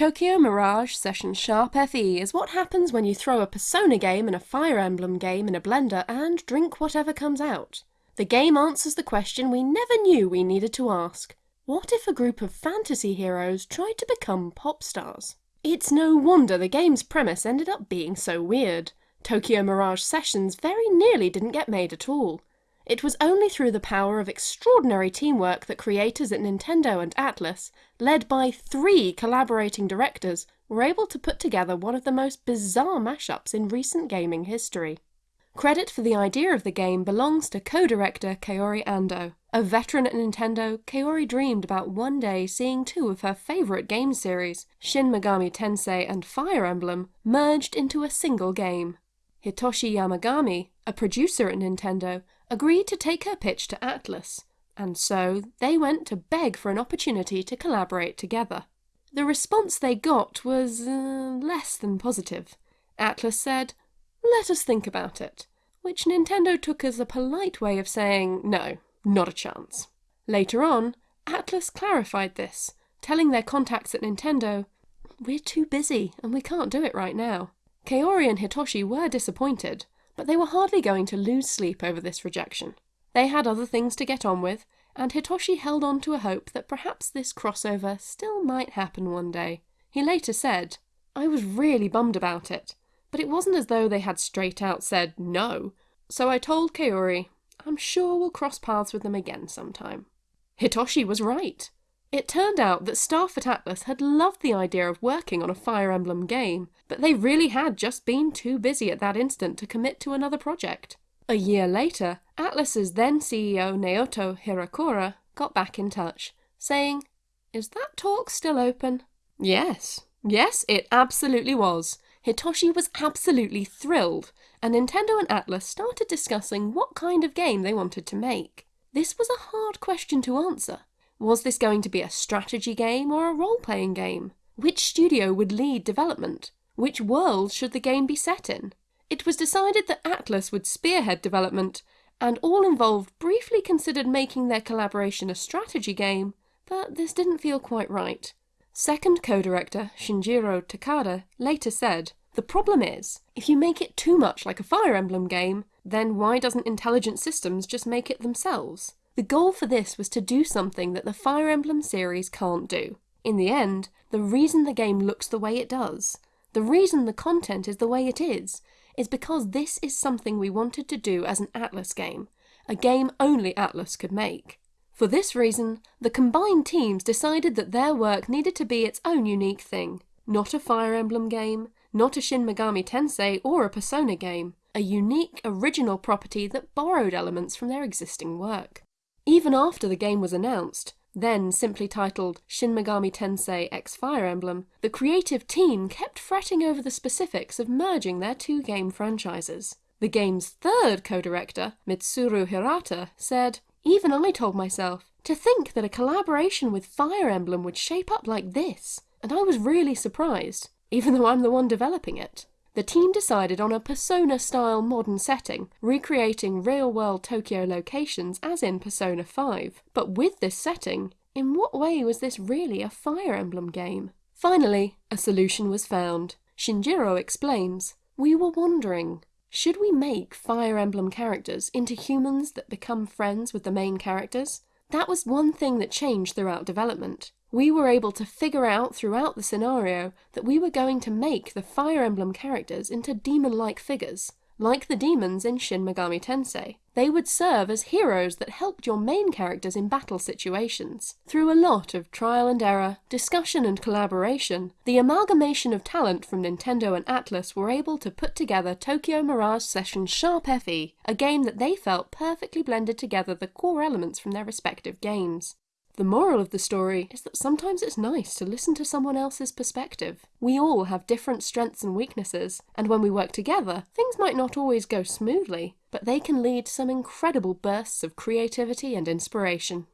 Tokyo Mirage Session Sharp FE is what happens when you throw a Persona game and a Fire Emblem game in a blender and drink whatever comes out. The game answers the question we never knew we needed to ask. What if a group of fantasy heroes tried to become pop stars? It's no wonder the game's premise ended up being so weird. Tokyo Mirage Sessions very nearly didn't get made at all. It was only through the power of extraordinary teamwork that creators at Nintendo and Atlus, led by three collaborating directors, were able to put together one of the most bizarre mashups in recent gaming history. Credit for the idea of the game belongs to co-director Kaori Ando. A veteran at Nintendo, Kaori dreamed about one day seeing two of her favourite game series, Shin Megami Tensei and Fire Emblem, merged into a single game. Hitoshi Yamagami, a producer at Nintendo, agreed to take her pitch to Atlus, and so they went to beg for an opportunity to collaborate together. The response they got was uh, less than positive. Atlus said, let us think about it, which Nintendo took as a polite way of saying, no, not a chance. Later on, Atlus clarified this, telling their contacts at Nintendo, we're too busy and we can't do it right now. Kaori and Hitoshi were disappointed, but they were hardly going to lose sleep over this rejection. They had other things to get on with, and Hitoshi held on to a hope that perhaps this crossover still might happen one day. He later said, I was really bummed about it, but it wasn't as though they had straight out said no, so I told Kaori, I'm sure we'll cross paths with them again sometime. Hitoshi was right. It turned out that staff at Atlus had loved the idea of working on a Fire Emblem game, but they really had just been too busy at that instant to commit to another project. A year later, Atlus's then CEO Naoto Hiraoka got back in touch, saying, Is that talk still open? Yes, yes, it absolutely was. Hitoshi was absolutely thrilled, and Nintendo and Atlus started discussing what kind of game they wanted to make. This was a hard question to answer. Was this going to be a strategy game or a role-playing game? Which studio would lead development? Which world should the game be set in? It was decided that Atlus would spearhead development, and all involved briefly considered making their collaboration a strategy game, but this didn't feel quite right. Second co-director Shinjiro Takada later said, The problem is, if you make it too much like a Fire Emblem game, then why doesn't Intelligent Systems just make it themselves? The goal for this was to do something that the Fire Emblem series can't do. In the end, the reason the game looks the way it does, the reason the content is the way it is, is because this is something we wanted to do as an Atlus game, a game only Atlus could make. For this reason, the combined teams decided that their work needed to be its own unique thing. Not a Fire Emblem game, not a Shin Megami Tensei or a Persona game, a unique, original property that borrowed elements from their existing work. Even after the game was announced, then simply titled Shin Megami Tensei X Fire Emblem, the creative team kept fretting over the specifics of merging their two game franchises. The game's third co-director, Mitsuru Hirata, said, Even I told myself, to think that a collaboration with Fire Emblem would shape up like this, and I was really surprised, even though I'm the one developing it the team decided on a Persona-style modern setting, recreating real-world Tokyo locations as in Persona 5. But with this setting, in what way was this really a Fire Emblem game? Finally, a solution was found. Shinjiro explains, We were wondering, should we make Fire Emblem characters into humans that become friends with the main characters? That was one thing that changed throughout development. We were able to figure out throughout the scenario that we were going to make the Fire Emblem characters into demon-like figures, like the demons in Shin Megami Tensei. They would serve as heroes that helped your main characters in battle situations. Through a lot of trial and error, discussion and collaboration, the amalgamation of talent from Nintendo and Atlus were able to put together Tokyo Mirage Session Sharp FE, a game that they felt perfectly blended together the core elements from their respective games. The moral of the story is that sometimes it's nice to listen to someone else's perspective. We all have different strengths and weaknesses, and when we work together, things might not always go smoothly, but they can lead to some incredible bursts of creativity and inspiration.